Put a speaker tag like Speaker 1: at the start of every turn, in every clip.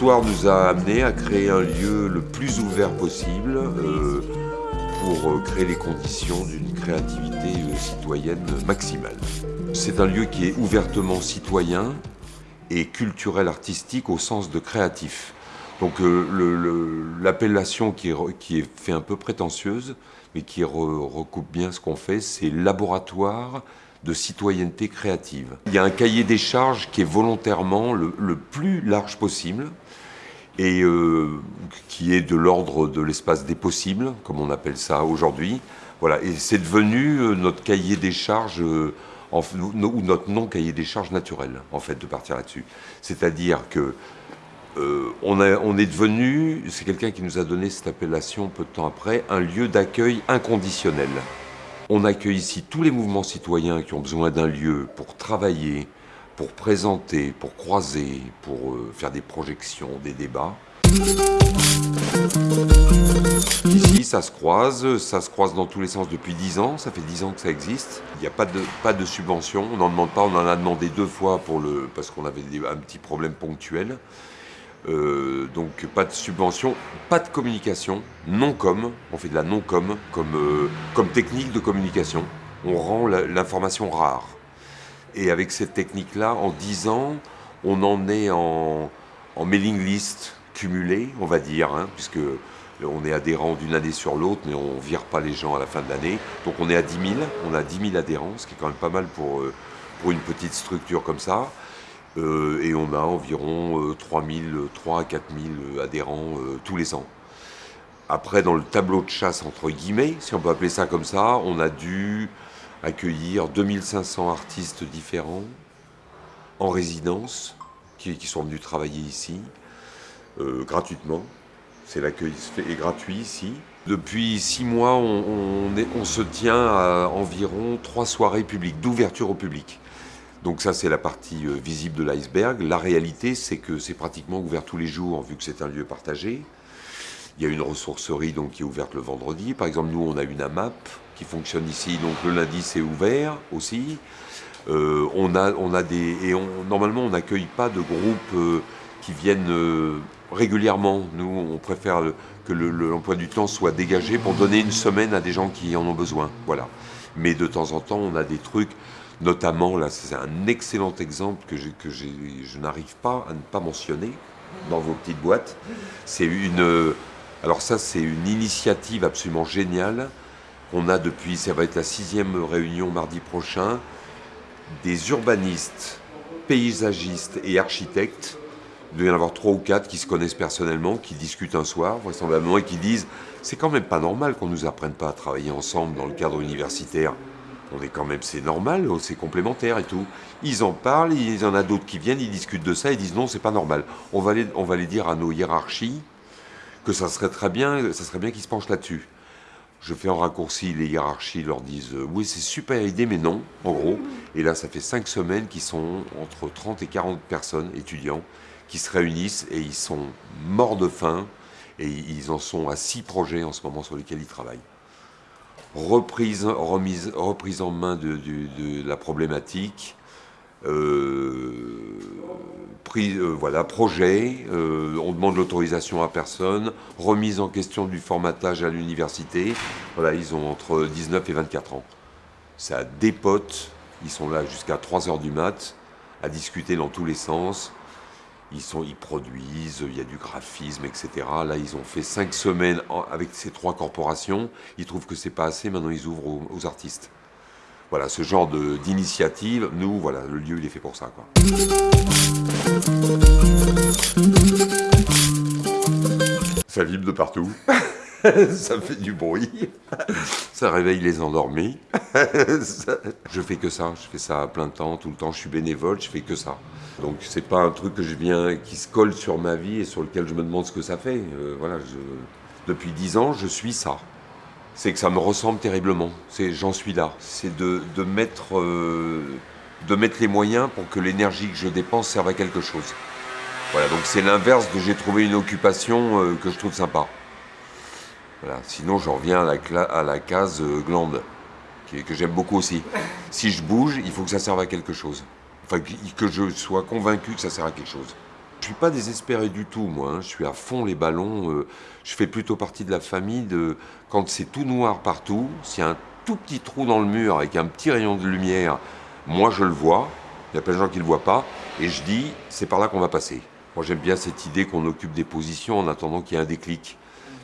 Speaker 1: L'histoire nous a amené à créer un lieu le plus ouvert possible euh, pour euh, créer les conditions d'une créativité euh, citoyenne maximale. C'est un lieu qui est ouvertement citoyen et culturel artistique au sens de créatif. Donc l'appellation qui, qui est fait un peu prétentieuse, mais qui re- recoupe bien ce qu'on fait, c'est laboratoire de citoyenneté créative. Il y a un cahier des charges qui est volontairement le, plus large possible et euh, qui est de l'ordre de l'espace des possibles, comme on appelle ça aujourd'hui. Voilà, et c'est devenu euh, notre cahier des charges, euh, ou notre non cahier des charges naturel, en fait, de partir là-dessus. C'est-à-dire que euh, on, est devenu, c'est quelqu'un qui nous a donné cette appellation peu de temps après, un lieu d'accueil inconditionnel. On accueille ici tous les mouvements citoyens qui ont besoin d'un lieu pour travailler, pour présenter, pour croiser, pour euh, faire des projections, des débats. Ici, ça se croise, ça se croise dans tous les sens depuis 10 ans, ça fait 10 ans que ça existe. Il n'y a pas de, subvention, on n'en demande pas, on en a demandé deux fois parce qu'on avait un petit problème ponctuel. Euh, donc pas de subvention, pas de communication, non-com, on fait de la non-com comme, euh, comme technique de communication. On rend l'information rare. Et avec cette technique-là, en 10 ans, on en est en, mailing list cumulé, on va dire, hein, puisque on est adhérent d'une année sur l'autre, mais on vire pas les gens à la fin de l'année. Donc on est à 10 000, on a 10 000 adhérents, ce qui est quand même pas mal pour, euh, pour une petite structure comme ça. Euh, et on a environ euh, 3 000, 3 à 4 000 adhérents euh, tous les ans. Après, dans le tableau de chasse, entre guillemets, si on peut appeler ça comme ça, on a dû accueillir 2500 artistes différents en résidence qui, sont venus travailler ici euh, gratuitement. C'est l'accueil est gratuit ici. Depuis six mois, on, on se tient à environ trois soirées publiques, d'ouverture au public. Donc ça, c'est la partie euh, visible de l'iceberg. La réalité, c'est que c'est pratiquement ouvert tous les jours, vu que c'est un lieu partagé. Il y a une ressourcerie donc, qui est ouverte le vendredi. Par exemple, nous, on a une AMAP qui fonctionne ici. Donc le lundi, c'est ouvert aussi. Euh, on a, des, et normalement, on n'accueille pas de groupes euh, qui viennent régulièrement. Nous, on préfère que le- le- l'emploi du temps soit dégagé pour donner une semaine à des gens qui en ont besoin. Voilà. Mais de temps en temps, on a des trucs, notamment, là, c'est un excellent exemple que, je n'arrive pas à ne pas mentionner dans vos petites boîtes. C'est une. Alors, ça, c'est une initiative absolument géniale qu'on a depuis, ça va être la sixième réunion mardi prochain, des urbanistes, paysagistes et architectes. Il doit y en avoir trois ou quatre qui se connaissent personnellement, qui discutent un soir, vraisemblablement, et qui disent c'est quand même pas normal qu'on nous apprenne pas à travailler ensemble dans le cadre universitaire. On est quand même, c'est normal, c'est complémentaire et tout. Ils en parlent, il y en a d'autres qui viennent, ils discutent de ça, ils disent non, c'est pas normal. On va, les, on va les dire à nos hiérarchies que ça serait très bien, ça serait bien qu'ils se penchent là-dessus. Je fais en raccourci, les hiérarchies leur disent euh, oui, c'est super idée, mais non, en gros. Et là, ça fait cinq semaines qu'ils sont entre 30 et 40 personnes, étudiants, qui se réunissent et ils sont morts de faim. Et ils en sont à six projets en ce moment sur lesquels ils travaillent. Reprise, en main de, la problématique, euh, euh, voilà, projet, euh, on demande l'autorisation à personne, remise en question du formatage à l'université. Voilà, ils ont entre 19 et 24 ans. Ça dépote, ils sont là jusqu'à 3 heures du mat, à discuter dans tous les sens. Ils, sont, ils produisent, il y a du graphisme, etc. Là, ils ont fait 5 semaines avec ces trois corporations. Ils trouvent que c'est pas assez, maintenant ils ouvrent aux, aux artistes. Voilà, ce genre d'initiative, nous, voilà, le lieu, il est fait pour ça. Quoi. Ça vibre de partout. ça fait du bruit. Ça réveille les endormis. Je fais que ça. Je fais ça à plein temps, tout le temps. Je suis bénévole, je fais que ça. Donc c'est pas un truc que je viens, qui se colle sur ma vie et sur lequel je me demande ce que ça fait. Euh, voilà, depuis dix ans, je suis ça. C'est que ça me ressemble terriblement. C'est j'en suis là. C'est de, de mettre euh, de mettre les moyens pour que l'énergie que je dépense serve à quelque chose. Voilà, donc c'est l'inverse de j'ai trouvé une occupation euh, que je trouve sympa. Sinon, je reviens à la, case euh, glande, que j'aime beaucoup aussi. Si je bouge, il faut que ça serve à quelque chose. Enfin, que je sois convaincu que ça sert à quelque chose. Je suis pas désespéré du tout, moi. Hein. Je suis à fond les ballons. Euh, je fais plutôt partie de la famille de quand c'est tout noir partout, s'il y a un tout petit trou dans le mur avec un petit rayon de lumière, moi je le vois. Il y a plein de gens qui ne le voient pas. Et je dis, c'est par là qu'on va passer. Moi j'aime bien cette idée qu'on occupe des positions en attendant qu'il y ait un déclic.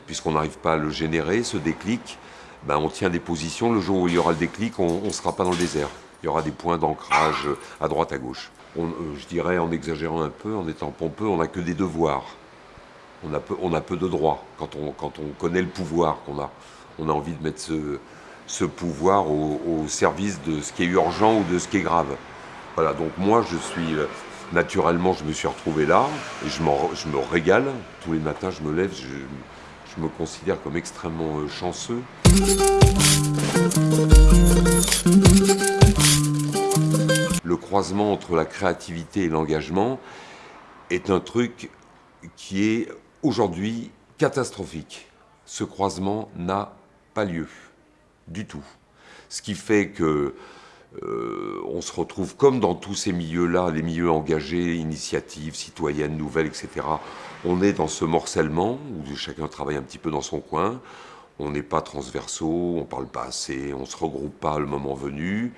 Speaker 1: Puisqu'on n'arrive pas à le générer, ce déclic, ben, on tient des positions. Le jour où il y aura le déclic, on ne sera pas dans le désert. Il y aura des points d'ancrage à droite, à gauche. Euh, je dirais, en exagérant un peu, en étant pompeux, on n'a que des devoirs. On a peu, de droits quand on, connaît le pouvoir qu'on a. On a envie de mettre ce, pouvoir au, service de ce qui est urgent ou de ce qui est grave. Voilà, donc moi, je suis euh, naturellement, je me suis retrouvé là et je, je me régale. Tous les matins, je me lève, je me considère comme extrêmement euh, chanceux. Le croisement entre la créativité et l'engagement est un truc qui est aujourd'hui catastrophique. Ce croisement n'a pas lieu du tout. Ce qui fait que euh, on se retrouve comme dans tous ces milieux-là, les milieux engagés, initiatives citoyennes, nouvelles, etc. On est dans ce morcellement où chacun travaille un petit peu dans son coin. On n'est pas transversaux, on parle pas assez, on se regroupe pas le moment venu.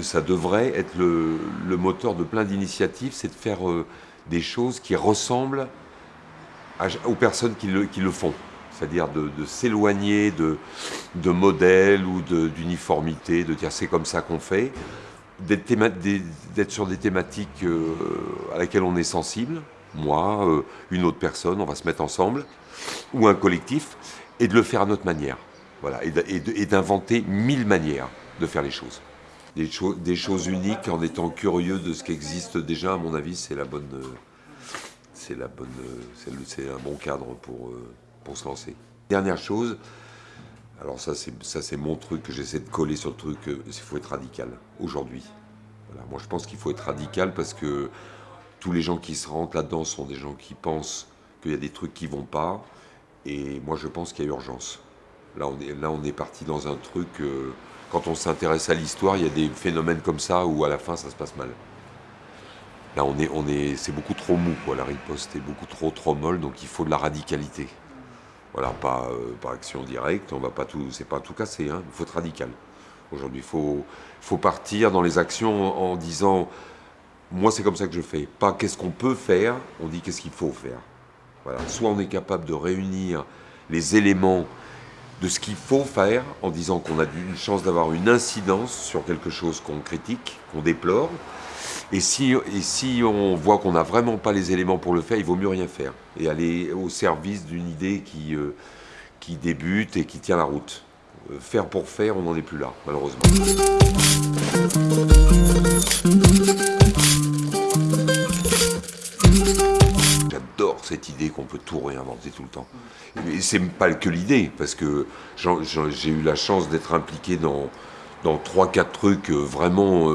Speaker 1: Ça devrait être le, moteur de plein d'initiatives, c'est de faire euh, des choses qui ressemblent aux personnes qui le font c'est-à-dire de, s'éloigner de, modèles ou d'uniformité, de, dire c'est comme ça qu'on fait, d'être sur des thématiques euh, à laquelle on est sensible, moi, euh, une autre personne, on va se mettre ensemble, ou un collectif, et de le faire à notre manière. Voilà, et d'inventer mille manières de faire les choses. Des, des, choses uniques en étant curieux de ce qui existe déjà, à mon avis, c'est la bonne, c'est la bonne, c'est un bon cadre pour, euh, pour se lancer. Dernière chose, alors ça c'est mon truc que j'essaie de coller sur le truc, il euh, faut être radical aujourd'hui. Moi je pense qu'il faut être radical parce que tous les gens qui se rentrent là-dedans sont des gens qui pensent qu'il y a des trucs qui vont pas, et moi je pense qu'il y a urgence. Là on est, là, on est parti dans un truc, euh, quand on s'intéresse à l'histoire, il y a des phénomènes comme ça où à la fin ça se passe mal. Là on est, on est, c'est beaucoup trop mou, quoi, la riposte est beaucoup trop trop molle, donc il faut de la radicalité. Voilà, pas euh, par action directe, on va pas tout, c'est pas tout casser, hein, il faut être radical. Aujourd'hui, il faut, faut partir dans les actions en, disant, moi c'est comme ça que je fais, pas qu'est-ce qu'on peut faire, on dit qu'est-ce qu'il faut faire. Voilà. Soit on est capable de réunir les éléments de ce qu'il faut faire en disant qu'on a une chance d'avoir une incidence sur quelque chose qu'on critique, qu'on déplore, et si, et si on voit qu'on n'a vraiment pas les éléments pour le faire, il vaut mieux rien faire et aller au service d'une idée qui, euh, qui débute et qui tient la route. Euh, faire pour faire, on n'en est plus là, malheureusement. J'adore cette idée qu'on peut tout réinventer tout le temps. Et c'est pas que l'idée, parce que j'ai eu la chance d'être impliqué dans, dans 3-4 trucs euh, vraiment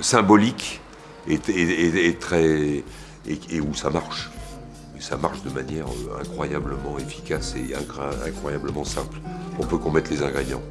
Speaker 1: symbolique et, très, et, où ça marche. Ça marche de manière euh, incroyablement efficace et incroyablement simple. On peut qu'on mette les ingrédients.